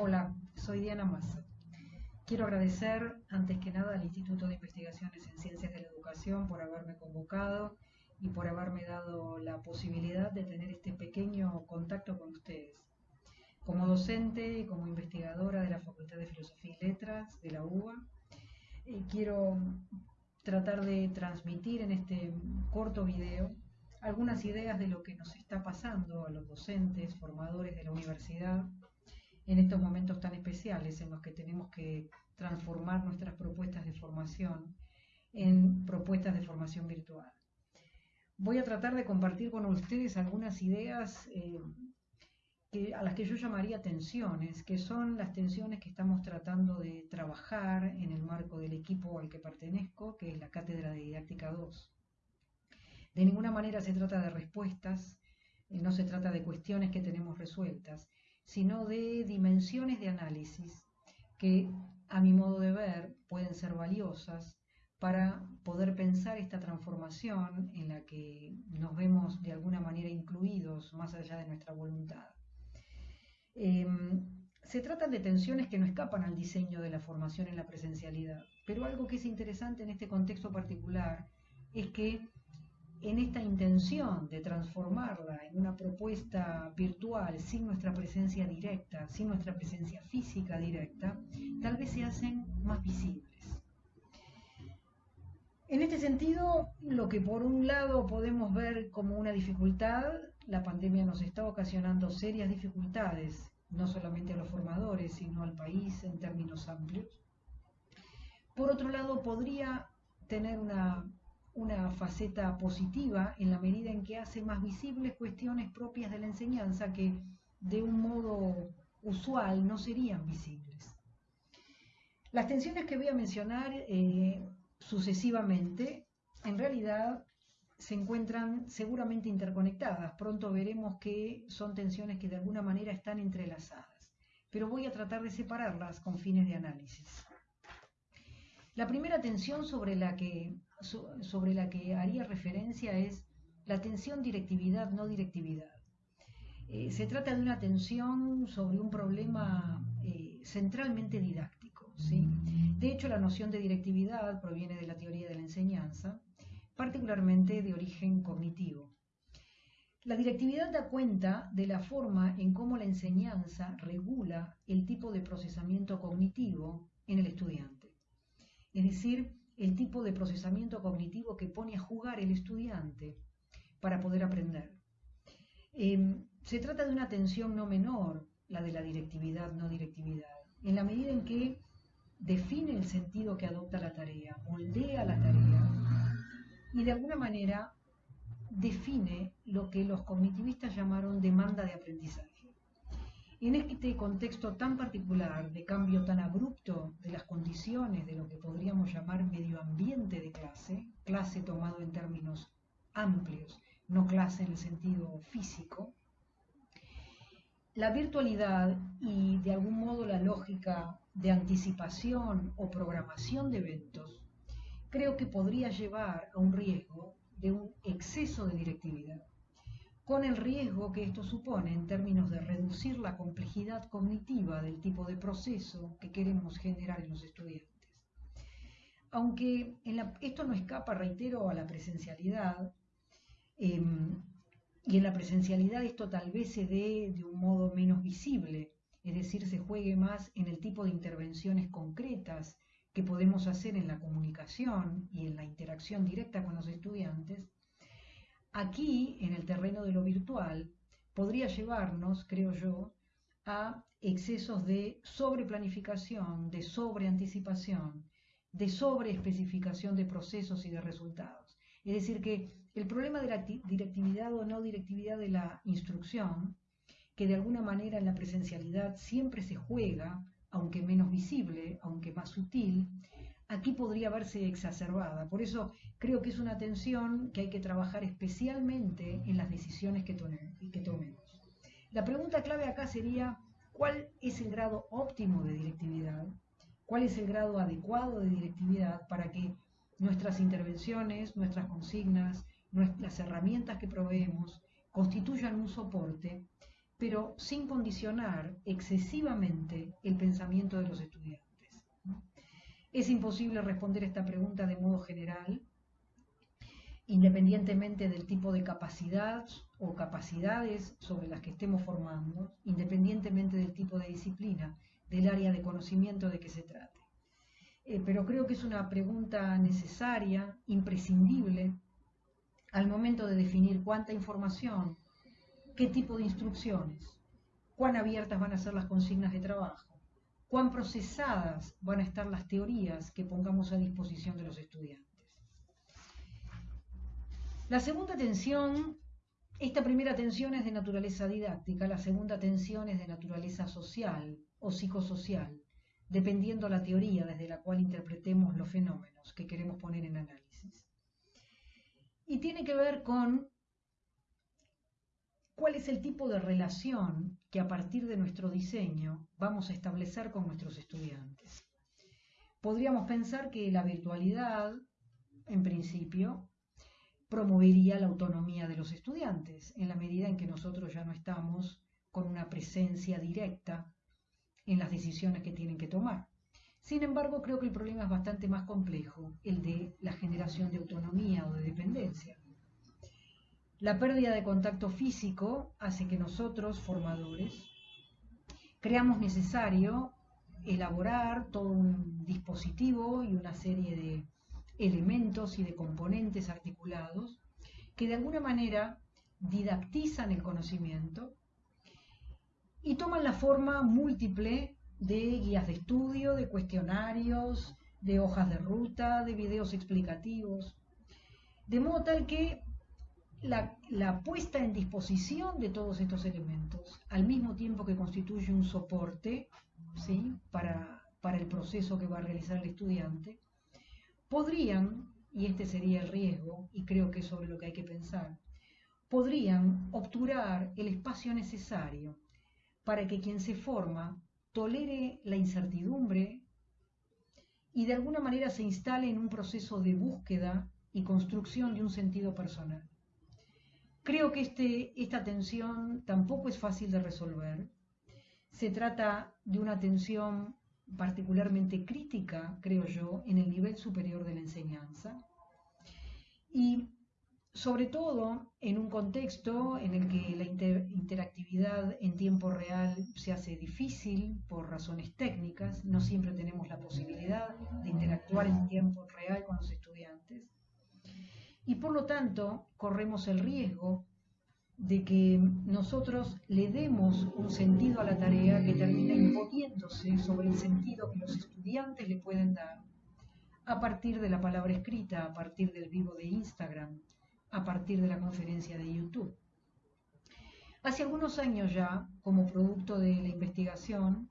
Hola, soy Diana Massa. Quiero agradecer antes que nada al Instituto de Investigaciones en Ciencias de la Educación por haberme convocado y por haberme dado la posibilidad de tener este pequeño contacto con ustedes. Como docente y como investigadora de la Facultad de Filosofía y Letras de la UBA, eh, quiero tratar de transmitir en este corto video algunas ideas de lo que nos está pasando a los docentes, formadores de la universidad en estos momentos tan especiales en los que tenemos que transformar nuestras propuestas de formación en propuestas de formación virtual. Voy a tratar de compartir con ustedes algunas ideas eh, a las que yo llamaría tensiones, que son las tensiones que estamos tratando de trabajar en el marco del equipo al que pertenezco, que es la Cátedra de Didáctica 2. De ninguna manera se trata de respuestas, eh, no se trata de cuestiones que tenemos resueltas, sino de dimensiones de análisis que, a mi modo de ver, pueden ser valiosas para poder pensar esta transformación en la que nos vemos de alguna manera incluidos más allá de nuestra voluntad. Em, se tratan de tensiones que no escapan al diseño de la formación en la presencialidad, pero algo que es interesante en este contexto particular es que en esta intención de transformarla en una propuesta virtual sin nuestra presencia directa, sin nuestra presencia física directa, tal vez se hacen más visibles. En este sentido, lo que por un lado podemos ver como una dificultad, la pandemia nos está ocasionando serias dificultades, no solamente a los formadores, sino al país en términos amplios. Por otro lado, podría tener una una faceta positiva en la medida en que hace más visibles cuestiones propias de la enseñanza que de un modo usual no serían visibles. Las tensiones que voy a mencionar eh, sucesivamente en realidad se encuentran seguramente interconectadas. Pronto veremos que son tensiones que de alguna manera están entrelazadas, pero voy a tratar de separarlas con fines de análisis. La primera tensión sobre la que sobre la que haría referencia es la tensión directividad-no directividad. Eh, se trata de una tensión sobre un problema eh, centralmente didáctico. ¿sí? De hecho, la noción de directividad proviene de la teoría de la enseñanza, particularmente de origen cognitivo. La directividad da cuenta de la forma en cómo la enseñanza regula el tipo de procesamiento cognitivo en el estudiante. Es decir, el tipo de procesamiento cognitivo que pone a jugar el estudiante para poder aprender. Em, se trata de una tensión no menor, la de la directividad, no directividad, en la medida en que define el sentido que adopta la tarea, moldea la tarea y de alguna manera define lo que los cognitivistas llamaron demanda de aprendizaje. En este contexto tan particular, de cambio tan abrupto de las condiciones de lo que podríamos llamar medio ambiente de clase, clase tomado en términos amplios, no clase en el sentido físico, la virtualidad y de algún modo la lógica de anticipación o programación de eventos, creo que podría llevar a un riesgo de un exceso de directividad con el riesgo que esto supone en términos de reducir la complejidad cognitiva del tipo de proceso que queremos generar en los estudiantes. Aunque esto no escapa, reitero, a la presencialidad, em, y en la presencialidad esto tal vez se dé de un modo menos visible, es decir, se juegue más en el tipo de intervenciones concretas que podemos hacer en la comunicación y en la interacción directa con los estudiantes, Aquí, en el terreno de lo virtual, podría llevarnos, creo yo, a excesos de sobreplanificación, de sobreanticipación, de sobreespecificación de procesos y de resultados. Es decir, que el problema de la directividad o no directividad de la instrucción, que de alguna manera en la presencialidad siempre se juega, aunque menos visible, aunque más sutil, aquí podría verse exacerbada. Por eso creo que es una tensión que hay que trabajar especialmente en las decisiones que, que tomemos. La pregunta clave acá sería, ¿cuál es el grado óptimo de directividad? ¿Cuál es el grado adecuado de directividad para que nuestras intervenciones, nuestras consignas, las herramientas que proveemos constituyan un soporte pero sin condicionar excesivamente el pensamiento de los estudiantes. Es imposible responder esta pregunta de modo general, independientemente del tipo de capacidad o capacidades sobre las que estemos formando, independientemente del tipo de disciplina, del área de conocimiento de que se trate. Eh, pero creo que es una pregunta necesaria, imprescindible, al momento de definir cuánta información, qué tipo de instrucciones, cuán abiertas van a ser las consignas de trabajo, cuán procesadas van a estar las teorías que pongamos a disposición de los estudiantes. La segunda tensión, esta primera tensión es de naturaleza didáctica, la segunda tensión es de naturaleza social o psicosocial, dependiendo la teoría desde la cual interpretemos los fenómenos que queremos poner en análisis. Y tiene que ver con cuál es el tipo de relación que a partir de nuestro diseño vamos a establecer con nuestros estudiantes. Podríamos pensar que la virtualidad, en principio, promovería la autonomía de los estudiantes, en la medida en que nosotros ya no estamos con una presencia directa en las decisiones que tienen que tomar. Sin embargo, creo que el problema es bastante más complejo, el de la generación de autonomía o de dependencia. La pérdida de contacto físico hace que nosotros, formadores, creamos necesario elaborar todo un dispositivo y una serie de elementos y de componentes articulados que de alguna manera didactizan el conocimiento y toman la forma múltiple de guías de estudio, de cuestionarios, de hojas de ruta, de videos explicativos, de modo tal que la, puesta en disposición de todos estos elementos, al mismo tiempo que constituye un soporte ¿sí? para, para el proceso que va a realizar el estudiante, podrían, y este sería el riesgo, y creo que es sobre lo que hay que pensar, podrían obturar el espacio necesario para que quien se forma tolere la incertidumbre y de alguna manera se instale en un proceso de búsqueda y construcción de un sentido personal. Creo que este, esta tensión tampoco es fácil de resolver. Se trata de una tensión particularmente crítica, creo yo, en el nivel superior de la enseñanza. Y sobre todo en un contexto en el que la interactividad en tiempo real se hace difícil por razones técnicas, no siempre tenemos la posibilidad de interactuar en tiempo real con los estudiantes y por lo tanto corremos el riesgo de que nosotros le demos un sentido a la tarea que termina imponiéndose sobre el sentido que los estudiantes le pueden dar a partir de la palabra escrita, a partir del vivo de Instagram, a partir de la conferencia de YouTube. Hace algunos años ya, como producto de la investigación,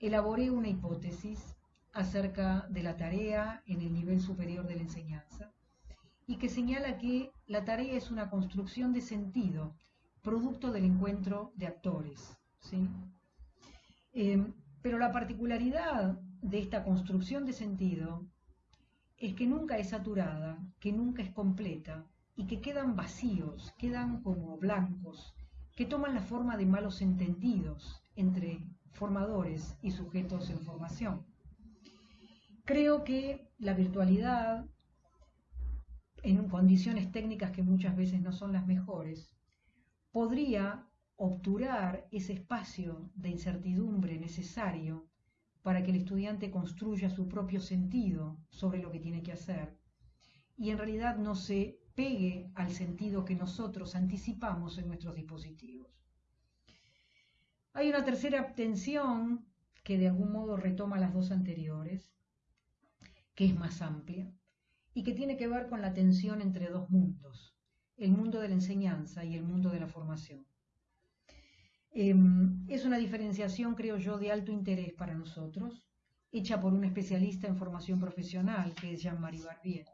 elaboré una hipótesis acerca de la tarea en el nivel superior de la enseñanza y que señala que la tarea es una construcción de sentido, producto del encuentro de actores. ¿sí? Em, pero la particularidad de esta construcción de sentido es que nunca es saturada, que nunca es completa y que quedan vacíos, quedan como blancos, que toman la forma de malos entendidos entre formadores y sujetos en formación. Creo que la virtualidad, en condiciones técnicas que muchas veces no son las mejores, podría obturar ese espacio de incertidumbre necesario para que el estudiante construya su propio sentido sobre lo que tiene que hacer y en realidad no se pegue al sentido que nosotros anticipamos en nuestros dispositivos. Hay una tercera tensión que de algún modo retoma las dos anteriores, que es más amplia y que tiene que ver con la tensión entre dos mundos, el mundo de la enseñanza y el mundo de la formación. Em, es una diferenciación, creo yo, de alto interés para nosotros, hecha por un especialista en formación profesional, que es Jean-Marie Barbier.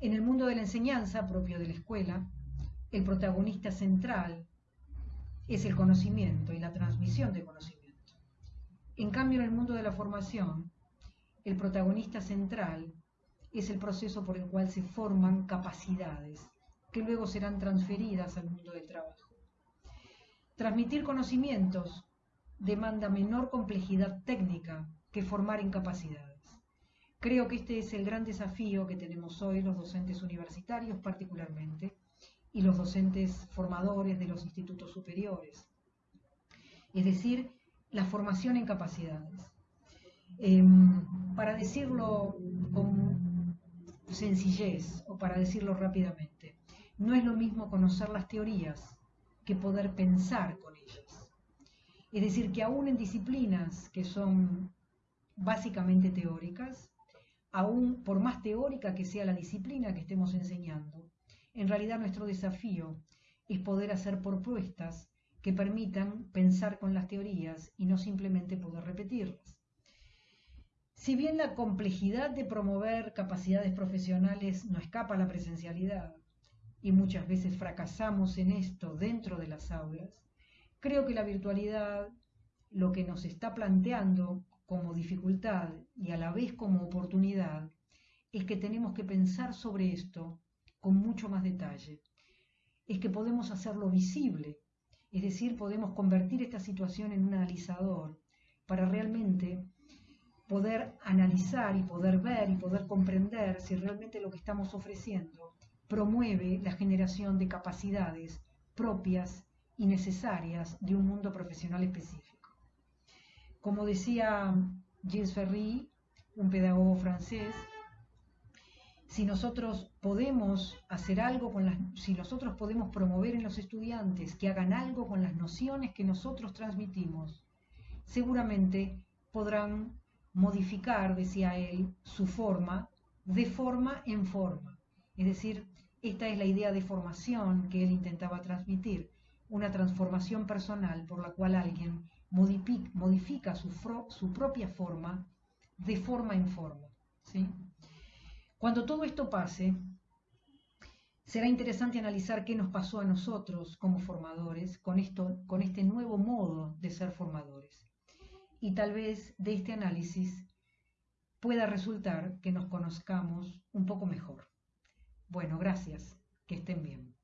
En el mundo de la enseñanza, propio de la escuela, el protagonista central es el conocimiento y la transmisión de conocimiento. En cambio, en el mundo de la formación, el protagonista central es el proceso por el cual se forman capacidades que luego serán transferidas al mundo del trabajo. Transmitir conocimientos demanda menor complejidad técnica que formar en capacidades. Creo que este es el gran desafío que tenemos hoy los docentes universitarios particularmente y los docentes formadores de los institutos superiores. Es decir, la formación en capacidades. Em, para decirlo con sencillez o para decirlo rápidamente, no es lo mismo conocer las teorías que poder pensar con ellas. Es decir, que aún en disciplinas que son básicamente teóricas, aún por más teórica que sea la disciplina que estemos enseñando, en realidad nuestro desafío es poder hacer propuestas que permitan pensar con las teorías y no simplemente poder repetirlas. Si bien la complejidad de promover capacidades profesionales no escapa a la presencialidad, y muchas veces fracasamos en esto dentro de las aulas, Creo que la virtualidad lo que nos está planteando como dificultad y a la vez como oportunidad es que tenemos que pensar sobre esto con mucho más detalle. Es que podemos hacerlo visible, es decir, podemos convertir esta situación en un analizador para realmente poder analizar y poder ver y poder comprender si realmente lo que estamos ofreciendo promueve la generación de capacidades propias y necesarias de un mundo profesional específico. Como decía Gilles Ferry, un pedagogo francés, si nosotros podemos hacer algo con las, si nosotros podemos promover en los estudiantes que hagan algo con las nociones que nosotros transmitimos, seguramente podrán modificar, decía él, su forma de forma en forma. Es decir, esta es la idea de formación que él intentaba transmitir, una transformación personal por la cual alguien modifica su, su propia forma de forma en forma. ¿sí? Cuando todo esto pase, será interesante analizar qué nos pasó a nosotros como formadores con, esto, con este nuevo modo de ser formadores. Y tal vez de este análisis pueda resultar que nos conozcamos un poco mejor. Bueno, gracias. Que estén bien.